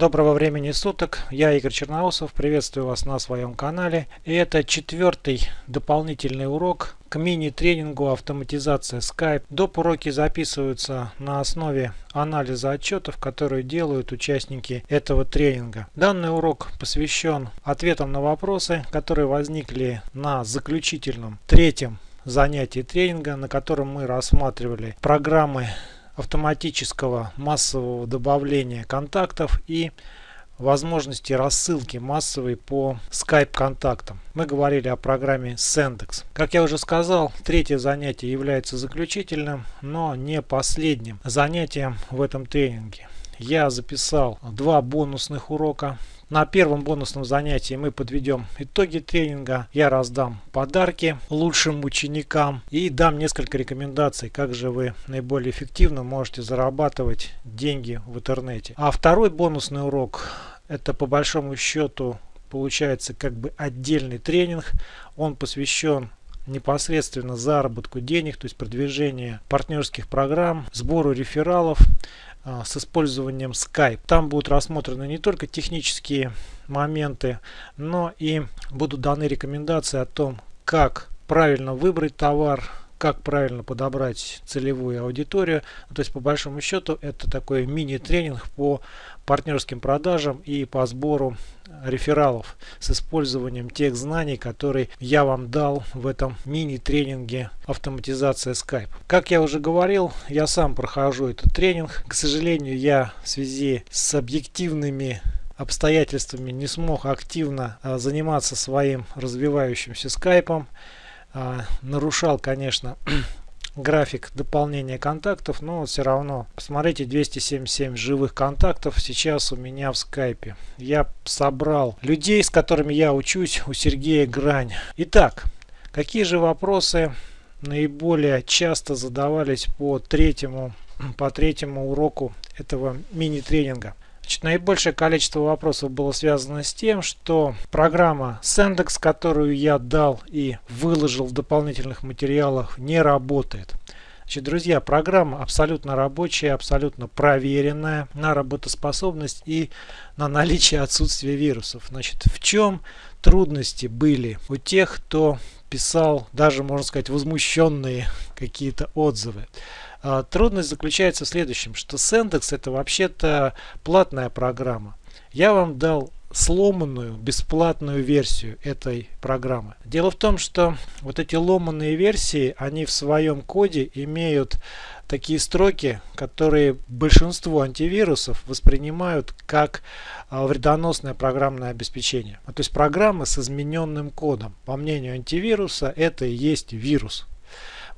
Доброго времени суток, я Игорь Черноусов, приветствую вас на своем канале. И это четвертый дополнительный урок к мини-тренингу автоматизация Skype. Доп. уроки записываются на основе анализа отчетов, которые делают участники этого тренинга. Данный урок посвящен ответам на вопросы, которые возникли на заключительном третьем занятии тренинга, на котором мы рассматривали программы автоматического массового добавления контактов и возможности рассылки массовой по Skype контактам. Мы говорили о программе Sendex. Как я уже сказал, третье занятие является заключительным, но не последним занятием в этом тренинге. Я записал два бонусных урока на первом бонусном занятии мы подведем итоги тренинга. Я раздам подарки лучшим ученикам и дам несколько рекомендаций, как же вы наиболее эффективно можете зарабатывать деньги в интернете. А второй бонусный урок это по большому счету получается как бы отдельный тренинг. Он посвящен непосредственно заработку денег, то есть продвижение партнерских программ, сбору рефералов. А, с использованием Skype. Там будут рассмотрены не только технические моменты, но и будут даны рекомендации о том, как правильно выбрать товар, как правильно подобрать целевую аудиторию. Ну, то есть по большому счету это такой мини-тренинг по партнерским продажам и по сбору рефералов с использованием тех знаний, которые я вам дал в этом мини-тренинге автоматизация Skype. Как я уже говорил, я сам прохожу этот тренинг. К сожалению, я в связи с объективными обстоятельствами не смог активно а, заниматься своим развивающимся скайпом. А, нарушал, конечно, график дополнения контактов, но все равно, посмотрите, 277 живых контактов сейчас у меня в скайпе. Я собрал людей, с которыми я учусь у Сергея Грань. Итак, какие же вопросы наиболее часто задавались по третьему, по третьему уроку этого мини-тренинга? Наибольшее количество вопросов было связано с тем, что программа Sendex, которую я дал и выложил в дополнительных материалах, не работает. Значит, друзья, программа абсолютно рабочая, абсолютно проверенная на работоспособность и на наличие отсутствия вирусов. Значит, в чем трудности были у тех, кто писал даже, можно сказать, возмущенные какие-то отзывы? А, трудность заключается в следующем, что Sendex это вообще-то платная программа. Я вам дал сломанную бесплатную версию этой программы. Дело в том, что вот эти ломанные версии, они в своем коде имеют такие строки, которые большинство антивирусов воспринимают как а, вредоносное программное обеспечение. То есть программа с измененным кодом. По мнению антивируса это и есть вирус.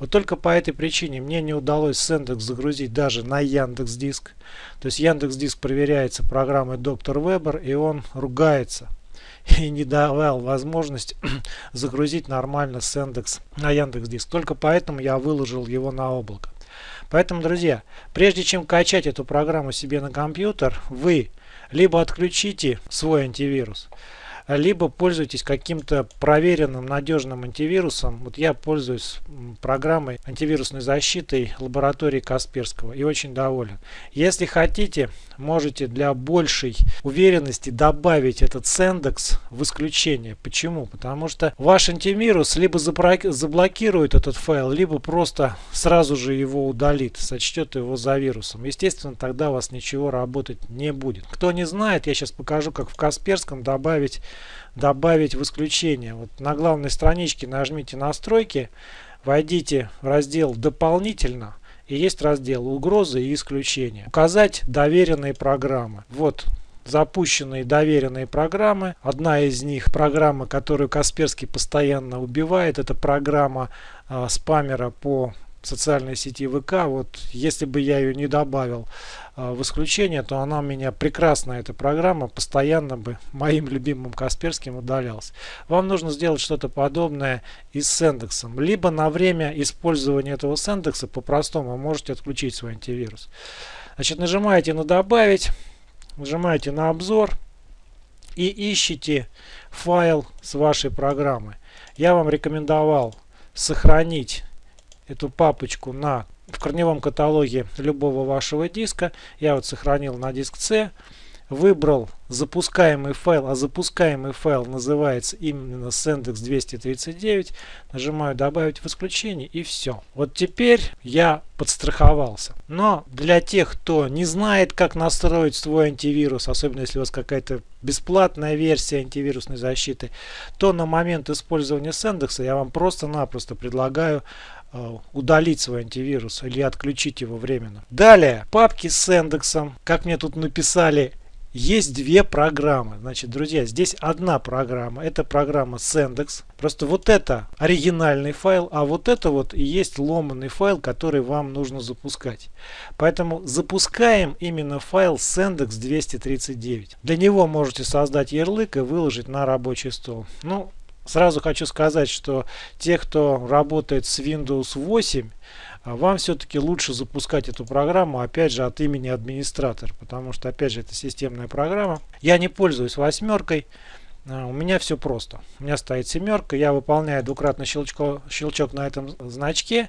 Вот только по этой причине мне не удалось Sendx загрузить даже на Яндекс Диск. То есть Яндекс Диск проверяется программой Доктор Вебер и он ругается и не давал возможность загрузить нормально Sendx на Яндекс Диск. Только поэтому я выложил его на облако. Поэтому, друзья, прежде чем качать эту программу себе на компьютер, вы либо отключите свой антивирус, либо пользуйтесь каким-то проверенным надежным антивирусом. Вот я пользуюсь программой антивирусной защиты лаборатории Касперского и очень доволен. Если хотите, можете для большей уверенности добавить этот Sendex в исключение. Почему? Потому что ваш антивирус либо заблокирует этот файл, либо просто сразу же его удалит, сочтет его за вирусом. Естественно, тогда у вас ничего работать не будет. Кто не знает, я сейчас покажу, как в Касперском добавить добавить в исключение. Вот на главной страничке нажмите настройки, войдите в раздел дополнительно и есть раздел угрозы и исключения. Указать доверенные программы. Вот запущенные доверенные программы. Одна из них программа, которую Касперский постоянно убивает, это программа э, спамера по социальной сети ВК. Вот если бы я ее не добавил э, в исключение, то она у меня прекрасная, эта программа, постоянно бы моим любимым Касперским удалялась. Вам нужно сделать что-то подобное и с Сендексом. Либо на время использования этого Сендекса по-простому можете отключить свой антивирус. Значит, нажимаете на «Добавить», нажимаете на «Обзор» и ищите файл с вашей программы. Я вам рекомендовал сохранить эту папочку на в корневом каталоге любого вашего диска. Я вот сохранил на диск C. выбрал запускаемый файл, а запускаемый файл называется именно Sendex 239, нажимаю добавить в исключение и все. Вот теперь я подстраховался. Но для тех, кто не знает, как настроить свой антивирус, особенно если у вас какая-то бесплатная версия антивирусной защиты, то на момент использования Sendex я вам просто-напросто предлагаю удалить свой антивирус или отключить его временно. Далее, папки с индексом. Как мне тут написали, есть две программы. Значит, друзья, здесь одна программа. Это программа Sendex. Просто вот это оригинальный файл, а вот это вот и есть ломанный файл, который вам нужно запускать. Поэтому запускаем именно файл Sendex 239. Для него можете создать ярлык и выложить на рабочий стол. Ну, Сразу хочу сказать, что те, кто работает с Windows 8, а, вам все-таки лучше запускать эту программу, опять же, от имени администратора, потому что, опять же, это системная программа. Я не пользуюсь восьмеркой, а, у меня все просто. У меня стоит семерка, я выполняю двукратный щелчко, щелчок на этом значке.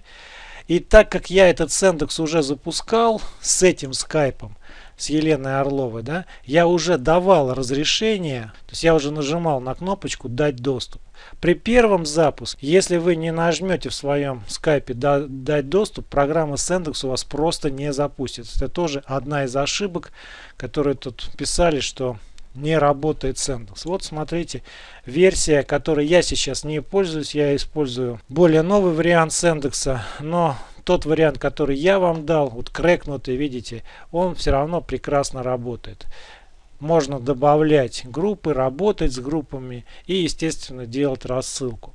И так как я этот Сендекс уже запускал с этим скайпом, с Еленой Орловой, да, я уже давал разрешение, то есть я уже нажимал на кнопочку «Дать доступ». При первом запуске, если вы не нажмете в своем скайпе «Дать доступ», программа Sendex у вас просто не запустится. Это тоже одна из ошибок, которые тут писали, что не работает Sendex. Вот смотрите, версия, которой я сейчас не пользуюсь, я использую более новый вариант Sendex, но тот вариант, который я вам дал, вот крэкнутый, видите, он все равно прекрасно работает. Можно добавлять группы, работать с группами и, естественно, делать рассылку.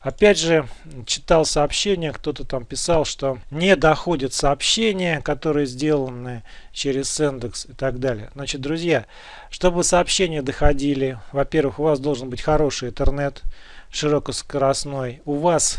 Опять же, читал сообщения, кто-то там писал, что не доходят сообщения, которые сделаны через индекс и так далее. Значит, друзья, чтобы сообщения доходили, во-первых, у вас должен быть хороший интернет, широкоскоростной. У вас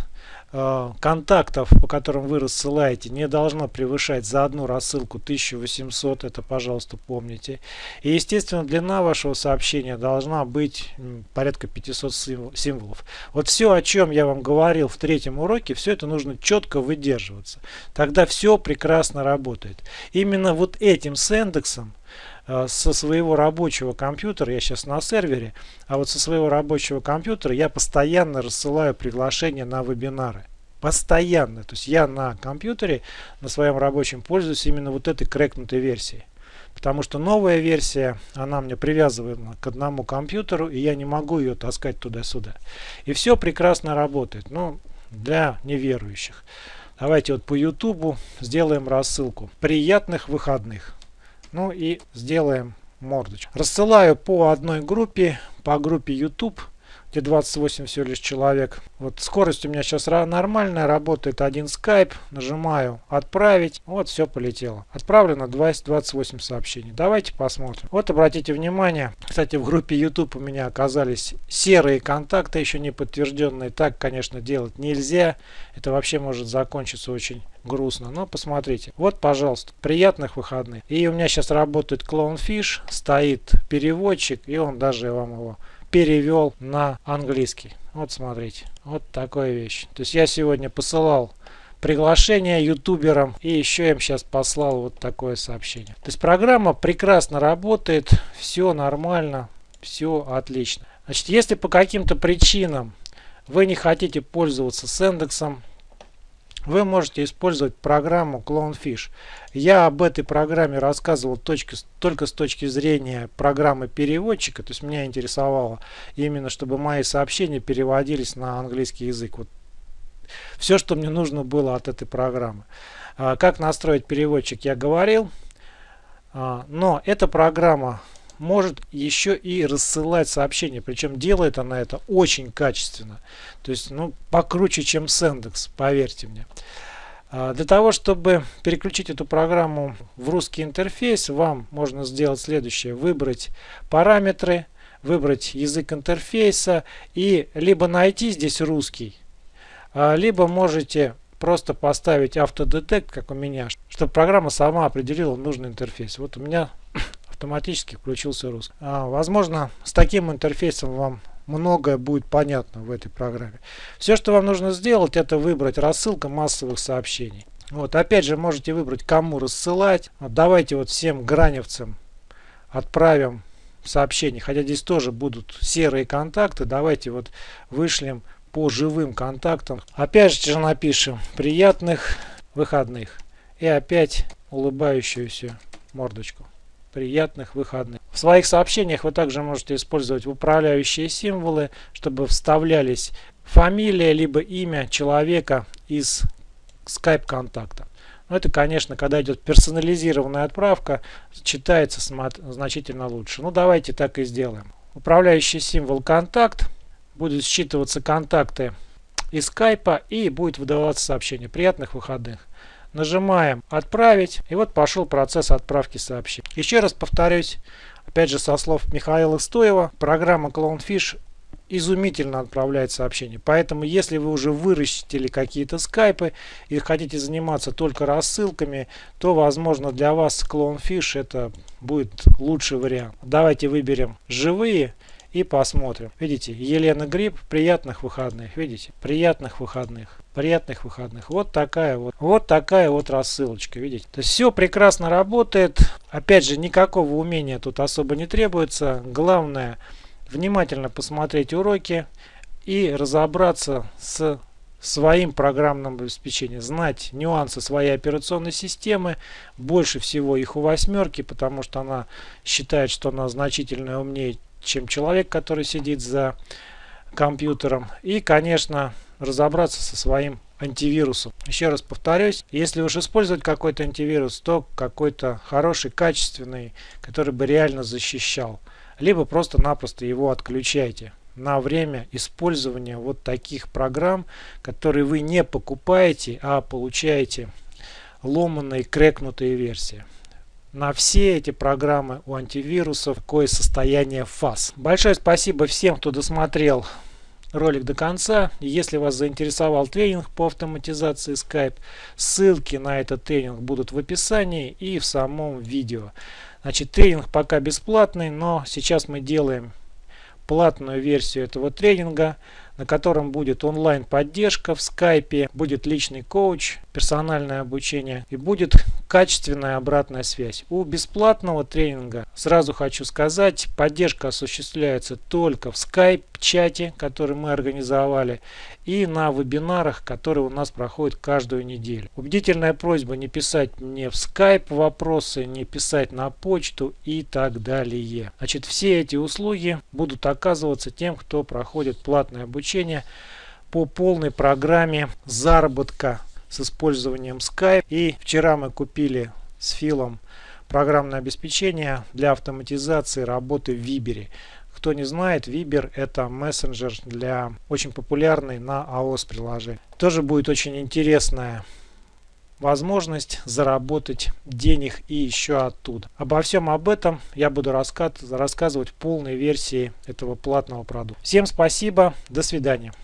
контактов, по которым вы рассылаете, не должно превышать за одну рассылку 1800, это, пожалуйста, помните. И, естественно, длина вашего сообщения должна быть порядка 500 символов. Вот все, о чем я вам говорил в третьем уроке, все это нужно четко выдерживаться. Тогда все прекрасно работает. Именно вот этим с индексом Э, со своего рабочего компьютера, я сейчас на сервере, а вот со своего рабочего компьютера я постоянно рассылаю приглашения на вебинары. Постоянно. То есть я на компьютере, на своем рабочем пользуюсь именно вот этой крекнутой версией. Потому что новая версия, она мне привязывана к одному компьютеру, и я не могу ее таскать туда-сюда. И все прекрасно работает. Ну, для неверующих. Давайте вот по YouTube сделаем рассылку. Приятных выходных! Ну и сделаем мордочку. Рассылаю по одной группе, по группе YouTube где 28 всего лишь человек. Вот скорость у меня сейчас нормальная, работает один скайп, нажимаю отправить, вот все полетело. Отправлено 20, 28 сообщений. Давайте посмотрим. Вот обратите внимание, кстати в группе YouTube у меня оказались серые контакты, еще не подтвержденные. Так, конечно, делать нельзя. Это вообще может закончиться очень грустно. Но посмотрите. Вот, пожалуйста, приятных выходных. И у меня сейчас работает Clownfish, стоит переводчик, и он даже вам его перевел на английский. Вот смотрите, вот такая вещь. То есть я сегодня посылал приглашение ютуберам и еще им сейчас послал вот такое сообщение. То есть программа прекрасно работает, все нормально, все отлично. Значит, если по каким-то причинам вы не хотите пользоваться с индексом, вы можете использовать программу Clownfish. Я об этой программе рассказывал точки, только с точки зрения программы переводчика. То есть меня интересовало именно, чтобы мои сообщения переводились на английский язык. Вот все, что мне нужно было от этой программы. А, как настроить переводчик, я говорил. А, но эта программа может еще и рассылать сообщения. Причем делает она это очень качественно. То есть, ну, покруче, чем Sendex, поверьте мне. А, для того, чтобы переключить эту программу в русский интерфейс, вам можно сделать следующее. Выбрать параметры, выбрать язык интерфейса и либо найти здесь русский, а, либо можете просто поставить автодетект, как у меня, чтобы программа сама определила нужный интерфейс. Вот у меня автоматически включился русский. А, возможно, с таким интерфейсом вам многое будет понятно в этой программе. Все, что вам нужно сделать, это выбрать рассылка массовых сообщений. Вот, опять же, можете выбрать, кому рассылать. Вот, давайте вот всем граневцам отправим сообщение. Хотя здесь тоже будут серые контакты. Давайте вот вышлем по живым контактам. Опять же напишем приятных выходных. И опять улыбающуюся мордочку. Приятных выходных. В своих сообщениях вы также можете использовать управляющие символы, чтобы вставлялись фамилия либо имя человека из Skype контакта. Но это, конечно, когда идет персонализированная отправка, читается значительно лучше. Ну, давайте так и сделаем. Управляющий символ контакт. Будут считываться контакты из скайпа и будет выдаваться сообщение. Приятных выходных. Нажимаем «Отправить» и вот пошел процесс отправки сообщений. Еще раз повторюсь, опять же со слов Михаила Стоева, программа Clownfish изумительно отправляет сообщения. Поэтому, если вы уже вырастили какие-то скайпы и хотите заниматься только рассылками, то, возможно, для вас Clownfish это будет лучший вариант. Давайте выберем живые и посмотрим. Видите, Елена Гриб, приятных выходных. Видите, приятных выходных. Приятных выходных. Вот такая вот, вот такая вот рассылочка. Видите, то есть все прекрасно работает. Опять же, никакого умения тут особо не требуется. Главное, внимательно посмотреть уроки и разобраться с своим программным обеспечением, знать нюансы своей операционной системы, больше всего их у восьмерки, потому что она считает, что она значительно умнее, чем человек, который сидит за компьютером. И, конечно, разобраться со своим антивирусом. Еще раз повторюсь, если уж использовать какой-то антивирус, то какой-то хороший, качественный, который бы реально защищал. Либо просто-напросто его отключайте на время использования вот таких программ, которые вы не покупаете, а получаете ломанные, крекнутые версии. На все эти программы у антивирусов такое состояние фаз. Большое спасибо всем, кто досмотрел ролик до конца. Если вас заинтересовал тренинг по автоматизации Skype, ссылки на этот тренинг будут в описании и в самом видео. Значит, тренинг пока бесплатный, но сейчас мы делаем платную версию этого тренинга на котором будет онлайн поддержка в скайпе, будет личный коуч, персональное обучение и будет качественная обратная связь. У бесплатного тренинга, сразу хочу сказать, поддержка осуществляется только в скайп чате, который мы организовали, и на вебинарах, которые у нас проходят каждую неделю. Убедительная просьба не писать мне в скайп вопросы, не писать на почту и так далее. Значит, все эти услуги будут оказываться тем, кто проходит платное обучение по полной программе заработка с использованием Skype. И вчера мы купили с Филом программное обеспечение для автоматизации работы в Viber. Кто не знает, Viber это мессенджер для очень популярный на iOS приложений. Тоже будет очень интересная возможность заработать денег и еще оттуда. Обо всем об этом я буду рассказывать в полной версии этого платного продукта. Всем спасибо, до свидания.